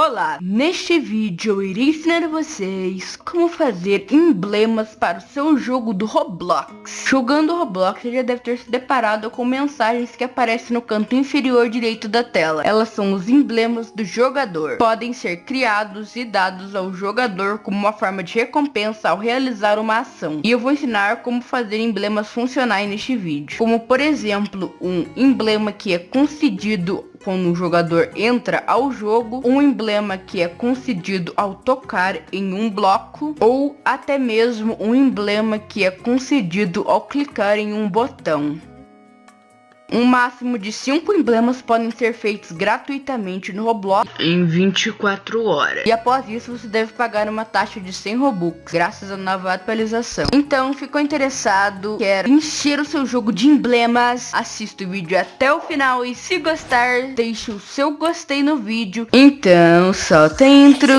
Olá, neste vídeo eu irei ensinar a vocês como fazer emblemas para o seu jogo do Roblox. Jogando Roblox, você já deve ter se deparado com mensagens que aparecem no canto inferior direito da tela. Elas são os emblemas do jogador. Podem ser criados e dados ao jogador como uma forma de recompensa ao realizar uma ação. E eu vou ensinar como fazer emblemas funcionais neste vídeo. Como por exemplo, um emblema que é concedido quando o jogador entra ao jogo, um emblema que é concedido ao tocar em um bloco, ou até mesmo um emblema que é concedido ao clicar em um botão. Um máximo de 5 emblemas podem ser feitos gratuitamente no Roblox em 24 horas. E após isso você deve pagar uma taxa de 100 Robux, graças à nova atualização. Então, ficou interessado, quer encher o seu jogo de emblemas, assista o vídeo até o final e se gostar, deixe o seu gostei no vídeo. Então, solta a intro.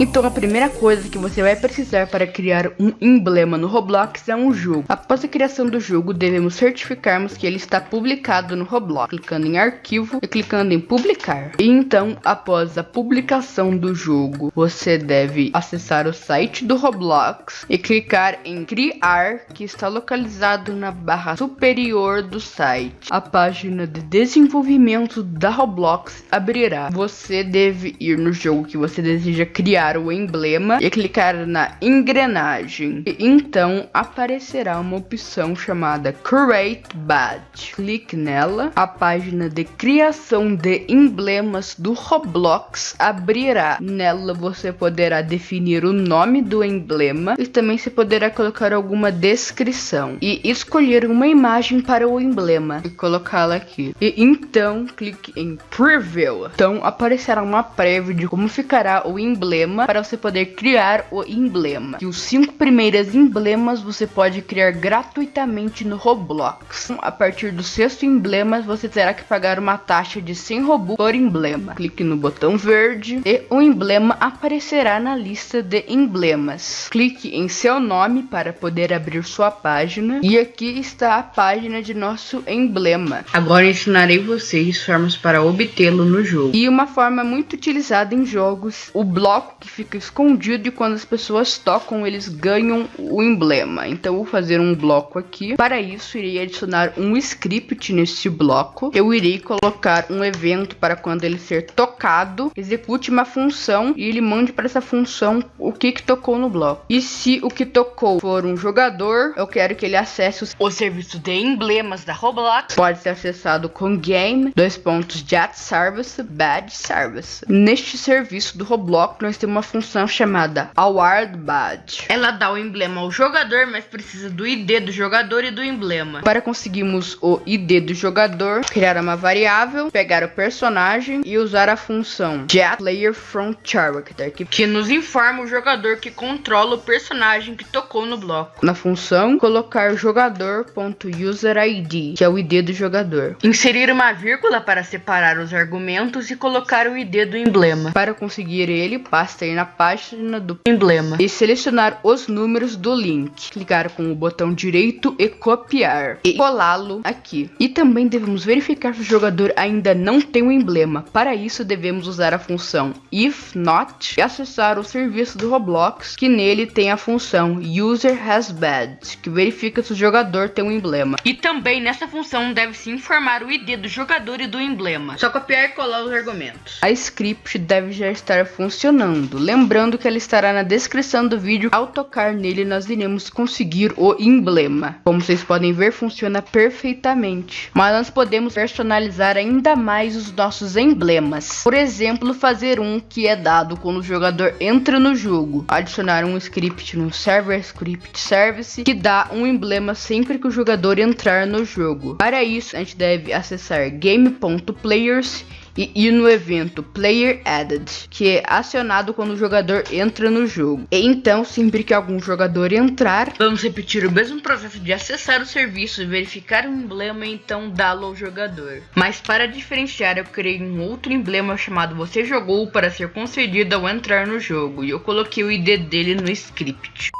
Então a primeira coisa que você vai precisar para criar um emblema no Roblox é um jogo. Após a criação do jogo, devemos certificarmos que ele está publicado no Roblox, clicando em arquivo e clicando em publicar. E então, após a publicação do jogo, você deve acessar o site do Roblox e clicar em criar, que está localizado na barra superior do site. A página de desenvolvimento da Roblox abrirá. Você deve ir no jogo que você deseja criar o emblema e clicar na engrenagem. E então aparecerá uma opção chamada Create Badge. Clique nela. A página de criação de emblemas do Roblox abrirá. Nela você poderá definir o nome do emblema e também se poderá colocar alguma descrição e escolher uma imagem para o emblema e colocá-la aqui. E então clique em Preview. Então aparecerá uma prévia de como ficará o emblema emblema para você poder criar o emblema. E os cinco primeiros emblemas você pode criar gratuitamente no Roblox. A partir do sexto emblema você terá que pagar uma taxa de 100 Robux por emblema. Clique no botão verde e o emblema aparecerá na lista de emblemas. Clique em seu nome para poder abrir sua página e aqui está a página de nosso emblema. Agora ensinarei vocês formas para obtê-lo no jogo. E uma forma muito utilizada em jogos, o bloco que fica escondido e quando as pessoas tocam eles ganham o emblema. Então vou fazer um bloco aqui. Para isso irei adicionar um script neste bloco. Eu irei colocar um evento para quando ele ser tocado, execute uma função e ele mande para essa função o que que tocou no bloco. E se o que tocou for um jogador, eu quero que ele acesse o serviço de emblemas da Roblox. Pode ser acessado com game, dois pontos, jet service, badge service. Neste serviço do Roblox nós temos uma função chamada Award Badge. Ela dá o emblema ao jogador, mas precisa do ID do jogador e do emblema. Para conseguirmos o ID do jogador, criar uma variável, pegar o personagem e usar a função getPlayerFromCharacter, que, que nos informa o jogador que controla o personagem que tocou no bloco. Na função, colocar jogador.userID, que é o ID do jogador. Inserir uma vírgula para separar os argumentos e colocar o ID do emblema. Para conseguir ele, basta ir na página do emblema e selecionar os números do link. Clicar com o botão direito e copiar e colá-lo aqui. E também devemos verificar se o jogador ainda não tem o um emblema. Para isso devemos usar a função if not e acessar o serviço do Roblox que nele tem a função user has badge que verifica se o jogador tem um emblema. E também nessa função deve-se informar o ID do jogador e do emblema. Só copiar e colar os argumentos. A script deve já estar funcionando Lembrando que ela estará na descrição do vídeo. Ao tocar nele, nós iremos conseguir o emblema. Como vocês podem ver, funciona perfeitamente. Mas nós podemos personalizar ainda mais os nossos emblemas. Por exemplo, fazer um que é dado quando o jogador entra no jogo. Adicionar um script no Server Script Service que dá um emblema sempre que o jogador entrar no jogo. Para isso, a gente deve acessar game.players e ir no evento Player Added, que é acionado quando o jogador entra no jogo. E então, sempre que algum jogador entrar, vamos repetir o mesmo processo de acessar o serviço, verificar o emblema e então dá-lo ao jogador. Mas para diferenciar, eu criei um outro emblema chamado Você Jogou para ser concedido ao entrar no jogo, e eu coloquei o ID dele no script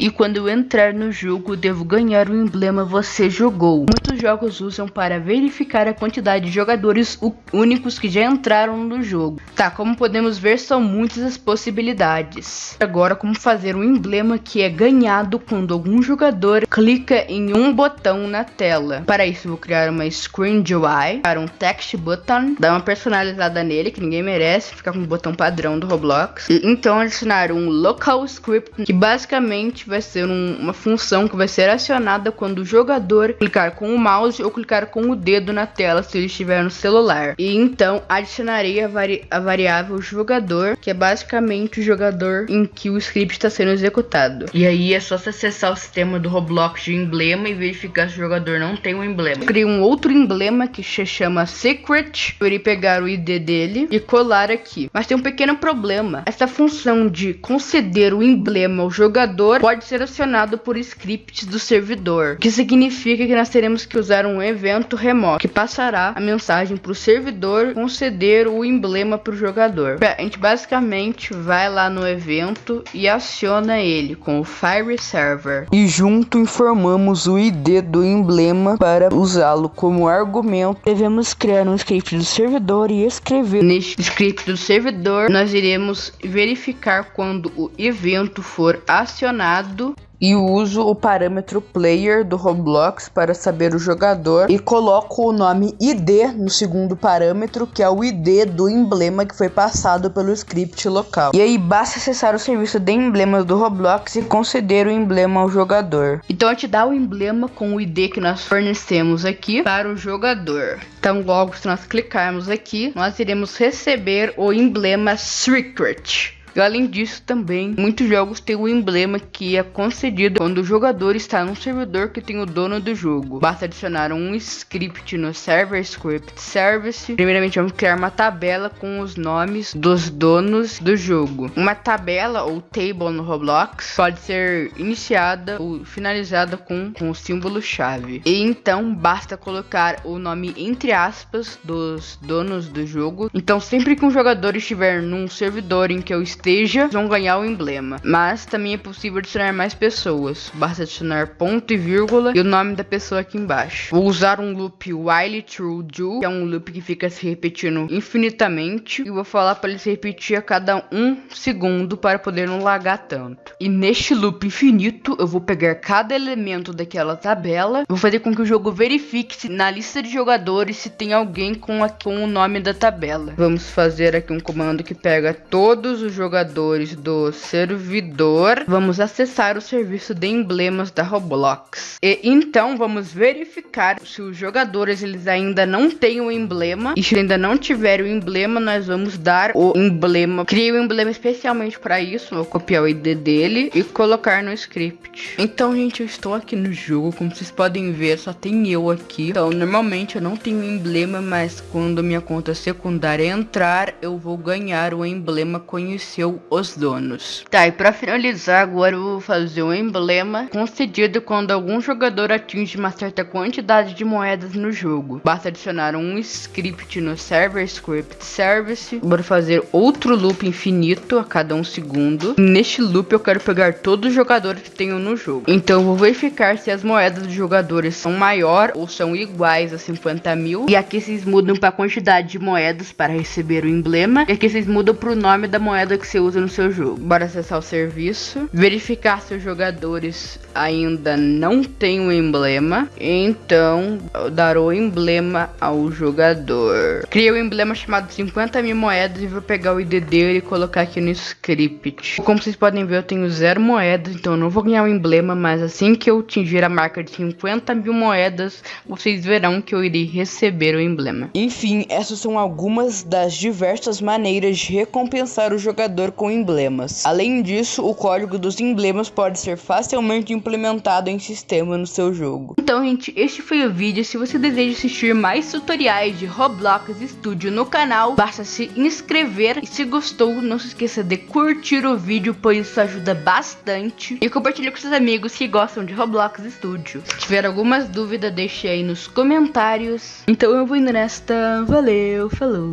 e quando eu entrar no jogo devo ganhar o emblema você jogou. Muitos jogos usam para verificar a quantidade de jogadores únicos que já entraram no jogo. Tá, como podemos ver são muitas as possibilidades. Agora como fazer um emblema que é ganhado quando algum jogador clica em um botão na tela. Para isso vou criar uma screen UI para um text button, dar uma personalizada nele que ninguém merece, ficar com o botão padrão do Roblox. E, então adicionar um local script que basicamente vai ser um, uma função que vai ser acionada quando o jogador clicar com o mouse ou clicar com o dedo na tela se ele estiver no celular. E então adicionarei a, vari a variável jogador, que é basicamente o jogador em que o script está sendo executado. E aí é só você acessar o sistema do Roblox de emblema e verificar se o jogador não tem um emblema. Criei um outro emblema que se chama Secret. Eu irei pegar o ID dele e colar aqui. Mas tem um pequeno problema. Essa função de conceder o emblema ao jogador pode ser acionado por scripts do servidor, que significa que nós teremos que usar um evento remoto que passará a mensagem para o servidor conceder o emblema para o jogador. A gente basicamente vai lá no evento e aciona ele com o Fire Server e junto informamos o ID do emblema para usá-lo como argumento. Devemos criar um script do servidor e escrever neste script do servidor. Nós iremos verificar quando o evento for acionado e uso o parâmetro player do Roblox para saber o jogador e coloco o nome ID no segundo parâmetro, que é o ID do emblema que foi passado pelo script local. E aí basta acessar o serviço de emblemas do Roblox e conceder o emblema ao jogador. Então gente dá o emblema com o ID que nós fornecemos aqui para o jogador. Então logo se nós clicarmos aqui, nós iremos receber o emblema Secret. E além disso também, muitos jogos têm o um emblema que é concedido quando o jogador está num servidor que tem o dono do jogo. Basta adicionar um script no Server Script Service. Primeiramente vamos criar uma tabela com os nomes dos donos do jogo. Uma tabela ou table no Roblox pode ser iniciada ou finalizada com, com o símbolo chave. E então basta colocar o nome entre aspas dos donos do jogo. Então sempre que um jogador estiver num servidor em que eu esteja, vão ganhar o emblema. Mas também é possível adicionar mais pessoas. Basta adicionar ponto e vírgula e o nome da pessoa aqui embaixo. Vou usar um loop while true do, que é um loop que fica se repetindo infinitamente. E vou falar para ele se repetir a cada um segundo para poder não lagar tanto. E neste loop infinito, eu vou pegar cada elemento daquela tabela. Vou fazer com que o jogo verifique se na lista de jogadores se tem alguém com, a, com o nome da tabela. Vamos fazer aqui um comando que pega todos os jogadores jogadores do servidor, vamos acessar o serviço de emblemas da Roblox. E então vamos verificar se os jogadores eles ainda não têm o emblema e se ainda não tiver o emblema, nós vamos dar o emblema. Criei um emblema especialmente para isso, vou copiar o ID dele e colocar no script. Então, gente, eu estou aqui no jogo, como vocês podem ver, só tem eu aqui. Então, normalmente eu não tenho emblema, mas quando minha conta secundária entrar, eu vou ganhar o emblema conhecido os donos. Tá, e pra finalizar agora eu vou fazer um emblema concedido quando algum jogador atinge uma certa quantidade de moedas no jogo. Basta adicionar um script no server script service. Vou fazer outro loop infinito a cada um segundo. Neste loop eu quero pegar todos os jogadores que tenho no jogo. Então eu vou verificar se as moedas dos jogadores são maior ou são iguais a 50 mil. E aqui vocês mudam para quantidade de moedas para receber o emblema. E aqui vocês mudam para o nome da moeda que você usa no seu jogo. Bora acessar o serviço, verificar se os jogadores ainda não têm um emblema, então dar o emblema ao jogador. Criei um emblema chamado 50 mil moedas e vou pegar o ID dele e colocar aqui no script. Como vocês podem ver, eu tenho zero moedas, então não vou ganhar o um emblema, mas assim que eu atingir a marca de 50 mil moedas, vocês verão que eu irei receber o emblema. Enfim, essas são algumas das diversas maneiras de recompensar o jogador com emblemas. Além disso, o código dos emblemas pode ser facilmente implementado em sistema no seu jogo. Então, gente, este foi o vídeo. Se você deseja assistir mais tutoriais de Roblox Studio no canal, basta se inscrever e se gostou, não se esqueça de curtir o vídeo, pois isso ajuda bastante. E compartilhe com seus amigos que gostam de Roblox Studio. Se tiver algumas dúvidas, deixe aí nos comentários. Então eu vou indo nesta. Valeu, falou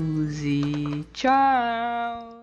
e tchau!